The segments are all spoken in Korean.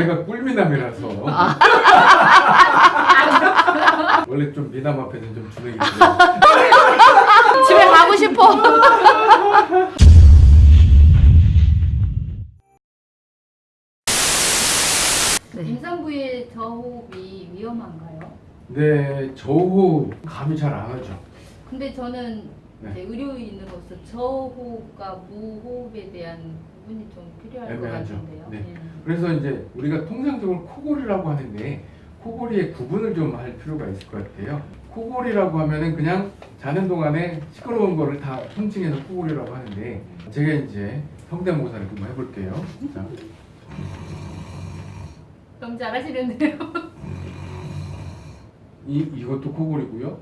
제가 꿀미남이라서 아. 원래 좀 미남 앞에서 좀 주눅이 집에 가고 싶어. 네. 임산부의 저호흡이 위험한가요? 네 저호 감이 잘 안 오죠 근데 저는 네. 의료인으로서 저호흡과 무호흡에 대한 부분이 좀 필요할 애매하죠. 것 같은데요. 네. 그래서 이제 우리가 통상적으로 코골이라고 하는데 코골이의 구분을 좀 할 필요가 있을 것 같아요. 코골이라고 하면은 그냥 자는 동안에 시끄러운 거를 다 통칭해서 코골이라고 하는데 제가 이제 성대모사를 좀 해볼게요. 자, 너무 잘하시는데요. 이 이것도 코골이고요.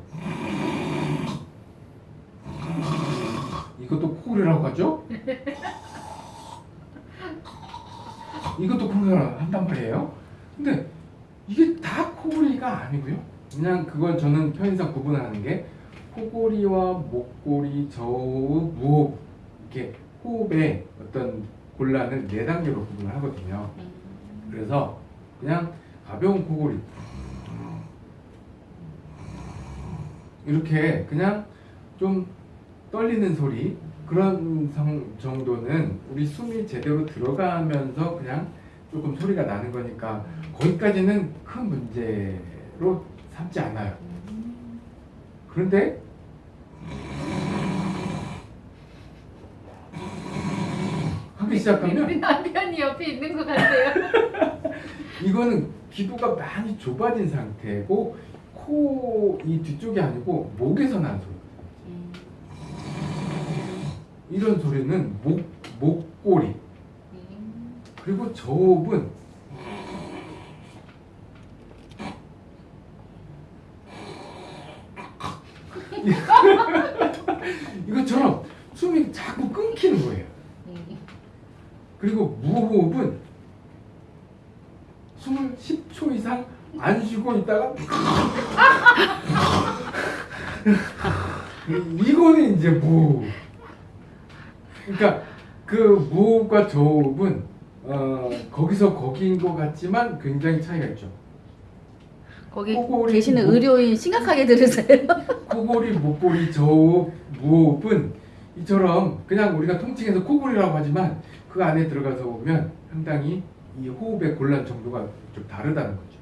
코골이라고 하죠? 이것도 코골이라고 한단 말이에요. 근데 이게 다 코골이가 아니고요. 그냥 그건 저는 편의상 구분하는 게 코골이와 목골이, 저호흡, 무호흡 이렇게 호흡의 어떤 곤란을 네 단계로 구분을 하거든요. 그래서 그냥 가벼운 코골이 이렇게 그냥 좀 떨리는 소리 그런 성, 정도는 우리 숨이 제대로 들어가면서 그냥 조금 소리가 나는 거니까 거기까지는 큰 문제로 삼지 않아요. 그런데 하기 시작하면 우리 남편이 옆에 있는 것 같아요. 이거는 기도가 많이 좁아진 상태고 코 이 뒤쪽이 아니고 목에서 나는 소리. 이런 소리는 목 목골이 그리고 저호흡은 이것처럼 숨이 자꾸 끊기는 거예요. 그리고 무호흡은 숨을 10초 이상 안 쉬고 있다가 이거는 이제 무호흡. 그러니까 그 무호흡과 저호흡은 어, 거기서 거기인 것 같지만 굉장히 차이가 있죠. 거기 계시는 목- 의료인 심각하게 들으세요. 코골이, 목골이, 저호흡, 무호흡은 이처럼 그냥 우리가 통칭해서 코골이라고 하지만 그 안에 들어가서 보면 상당히 이 호흡의 곤란 정도가 좀 다르다는 거죠.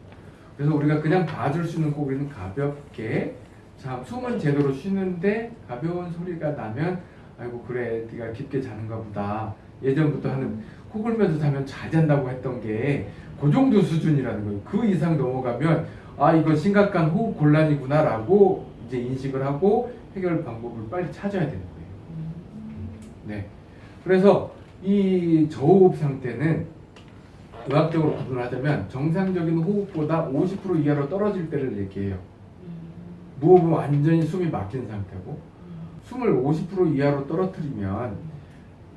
그래서 우리가 그냥 봐줄 수 있는 코골이는 가볍게 자 숨은 제대로 쉬는데 가벼운 소리가 나면 아이고 그래 네가 깊게 자는가 보다 예전부터 하는 코 골면서 자면 잘 잔다고 했던 게 그 정도 수준이라는 거예요. 그 이상 넘어가면 아 이건 심각한 호흡 곤란이구나 라고 이제 인식을 하고 해결 방법을 빨리 찾아야 되는 거예요. 네. 그래서 이 저호흡 상태는 의학적으로 구분을 하자면 정상적인 호흡보다 50% 이하로 떨어질 때를 얘기해요. 무호흡은 완전히 숨이 막힌 상태고 숨을 50% 이하로 떨어뜨리면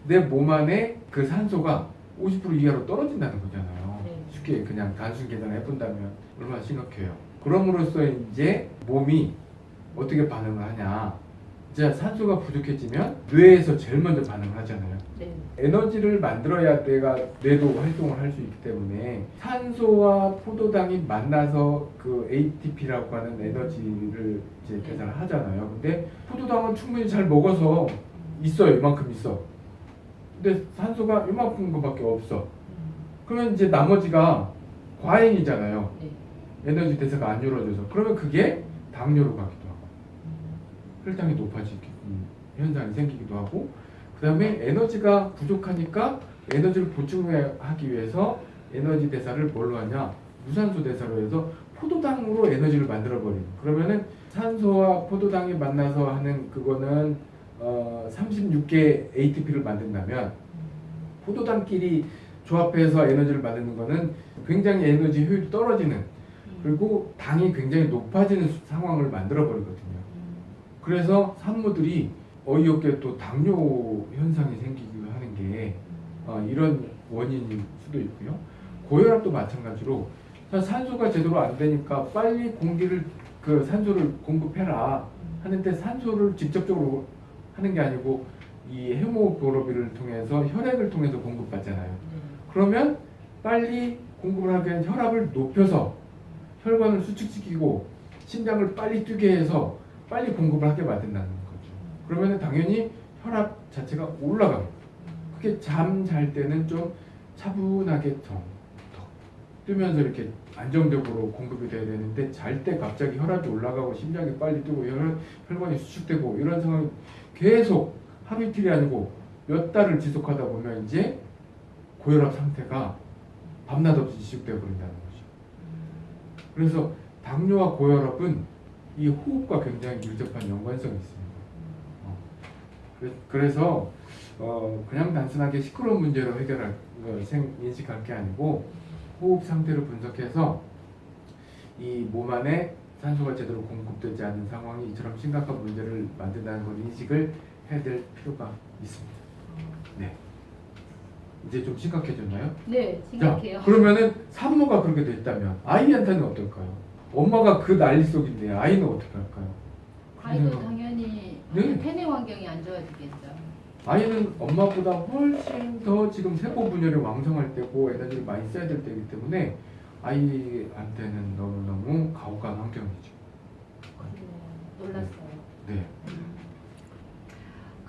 내 몸 안에 그 산소가 50% 이하로 떨어진다는 거잖아요. 네. 쉽게 그냥 단순 계산을 해본다면 얼마나 심각해요. 그럼으로써 이제 몸이 어떻게 반응을 하냐. 이제 산소가 부족해지면 뇌에서 제일 먼저 반응을 하잖아요. 네. 에너지를 만들어야 내가 뇌도 활동을 할 수 있기 때문에 산소와 포도당이 만나서 그 ATP라고 하는 에너지를 이제 계산을 하잖아요. 근데 포도당은 충분히 잘 먹어서 있어요. 이만큼 있어. 근데 산소가 이만큼 거밖에 없어. 그러면 이제 나머지가 과잉이잖아요. 네. 에너지 대사가 안 이루어져서. 그러면 그게 당뇨로 하고 혈당이 높아지는 현상이 생기기도 하고 그 다음에 에너지가 부족하니까 에너지를 보충하기 위해서 에너지 대사를 뭘로 하냐? 무산소 대사로 해서 포도당으로 에너지를 만들어 버리는. 그러면은 산소와 포도당이 만나서 하는 그거는 어 36개 ATP를 만든다면 포도당끼리 조합해서 에너지를 만드는 거는 굉장히 에너지 효율이 떨어지는 그리고 당이 굉장히 높아지는 상황을 만들어 버리거든요. 그래서 산모들이 어이없게 또 당뇨 현상이 생기기도 하는 게 어, 이런 원인일 수도 있고요. 고혈압도 마찬가지로 자, 산소가 제대로 안 되니까 빨리 공기를 그 산소를 공급해라 하는데 산소를 직접적으로 하는 게 아니고 이 헤모글로빈을 통해서 혈액을 통해서 공급받잖아요. 그러면 빨리 공급을 하기 위한 혈압을 높여서 혈관을 수축시키고 심장을 빨리 뛰게 해서 빨리 공급을 하게 만든다는 거죠. 그러면 당연히 혈압 자체가 올라가고 그게 잠 잘 때는 좀 차분하게 더, 더 뜨면서 이렇게 안정적으로 공급이 돼야 되는데 잘 때 갑자기 혈압이 올라가고 심장이 빨리 뛰고 혈, 혈관이 수축되고 이런 상황이 계속 하루 이틀이 아니고 몇 달을 지속하다 보면 이제 고혈압 상태가 밤낮 없이 지속되어 버린다는 거죠. 그래서 당뇨와 고혈압은 이 호흡과 굉장히 밀접한 연관성이 있습니다. 어. 그래- 그래서 어, 그냥 단순하게 시끄러운 문제로 해결할 어, 생, 인식할 게 아니고 호흡 상태를 분석해서 이 몸 안에 산소가 제대로 공급되지 않는 상황이 이처럼 심각한 문제를 만든다는 걸 인식을 해야 될 필요가 있습니다. 네. 이제 좀 심각해졌나요? 네, 자, 심각해요. 그러면은 산모가 그렇게 됐다면 아이한테는 어떨까요? 엄마가 그 난리 속인데 아이는 어떻게 할까요? 아이도 당연히 네. 태내 환경이 안 좋아지겠죠. 아이는 엄마보다 훨씬 더 지금 세포 분열이 왕성할 때고 에너지를 많이 써야 될 때이기 때문에 아이한테는 너무너무 가혹한 환경이죠. 네, 놀랐어요. 네.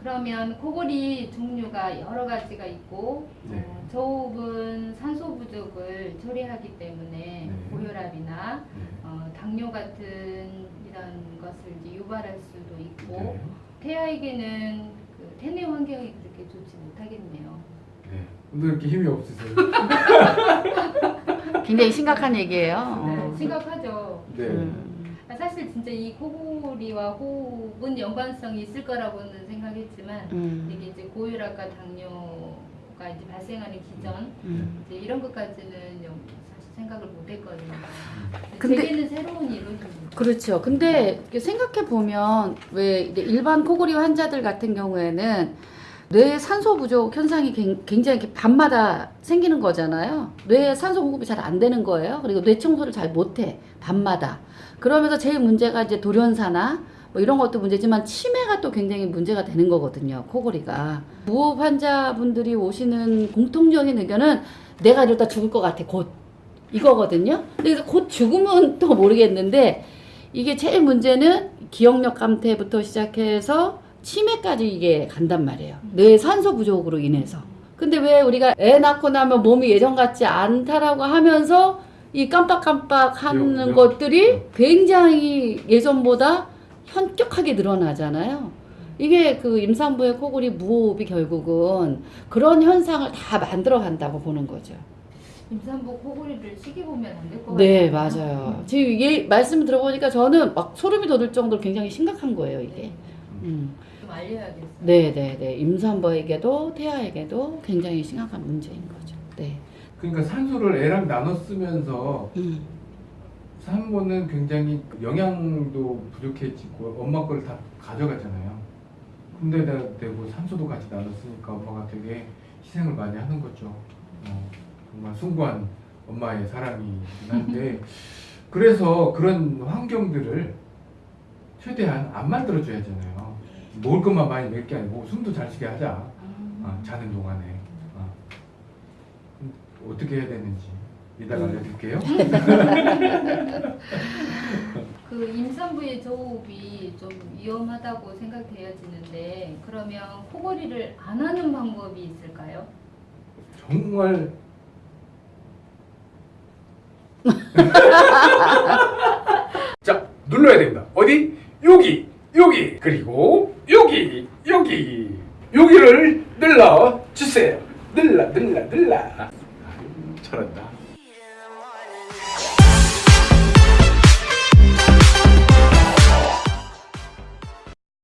그러면 코골이 종류가 여러 가지가 있고 네. 어, 저호흡은 산소 부족을 처리하기 때문에 네. 고혈압이나 네. 어, 당뇨 같은 이런 것을 이제 유발할 수도 있고 네. 태아에게는 그 태내 환경이 그렇게 좋지 못하겠네요. 네. 오늘 이렇게 힘이 없으세요? 굉장히 심각한 얘기예요. 네, 어. 심각하죠. 네. 음. 아, 사실 진짜 이 코골이와 호흡은 연관성이 있을 거라고는 생각했지만 음. 이게 이제 고혈압과 당뇨가 이제 발생하는 기전 음. 이제 이런 것까지는 영- 사실 생각을 못했거든요. 근데- 제게는 새로운 일로입니다. 그렇죠. 근데 생각해 보면 왜 일반 코골이 환자들 같은 경우에는 뇌 산소 부족 현상이 굉- 굉장히 밤마다 생기는 거잖아요. 뇌에 산소 공급이 잘 안 되는 거예요. 그리고 뇌 청소를 잘 못해 밤마다. 그러면서 제일 문제가 이제 돌연사나 뭐 이런 것도 문제지만 치매가 또 굉장히 문제가 되는 거거든요. 코골이가 무호흡 환자분들이 오시는 공통적인 의견은 내가 이러다 죽을 것 같아 곧 이거거든요. 그래서 곧 죽으면 또 모르겠는데 이게 제일 문제는 기억력 감퇴부터 시작해서 치매까지 이게 간단 말이에요. 뇌 산소 부족으로 인해서. 근데 왜 우리가 애 낳고 나면 몸이 예전 같지 않다라고 하면서 이 깜빡깜빡 하는 요, 요. 것들이 굉장히 예전보다 현격하게 늘어나잖아요. 이게 그 임산부의 코골이 무호흡이 결국은 그런 현상을 다 만들어 간다고 보는 거죠. 임산부 코골이를 시기 보면 안 될 것 같아요. 네, 맞아요. 지금 얘 말씀 들어보니까 저는 막 소름이 돋을 정도로 굉장히 심각한 거예요, 이게. 네, 음. 좀 알려야겠어요. 네, 네, 네. 임산부에게도 태아에게도 굉장히 심각한 문제인 거죠. 네. 그러니까 산소를 애랑 나눠 쓰면서 음. 산모는 굉장히 영양도 부족해지고 엄마 걸다 가져가잖아요. 군대다 대고 산소도 같이 나눴으니까 엄마가 되게 희생을 많이 하는 거죠. 어, 정말 숭고한 엄마의 사랑이긴 한데 그래서 그런 환경들을 최대한 안 만들어줘야 하잖아요. 먹을 것만 많이 먹을 게 아니고 숨도 잘 쉬게 하자. 아, 자는 동안에 아. 음, 어떻게 해야 되는지 이따가 음. 알려드릴게요. 그 임산부의 저호흡이 좀 위험하다고 생각되어지는데 그러면 코골이를 안 하는 방법이 있을까요? 정말 자 눌러야 됩니다. 어디? 여기 여기 그리고 여기 여기 여기를 늘러 주세요. 늘러 늘러 늘러. 잘한다.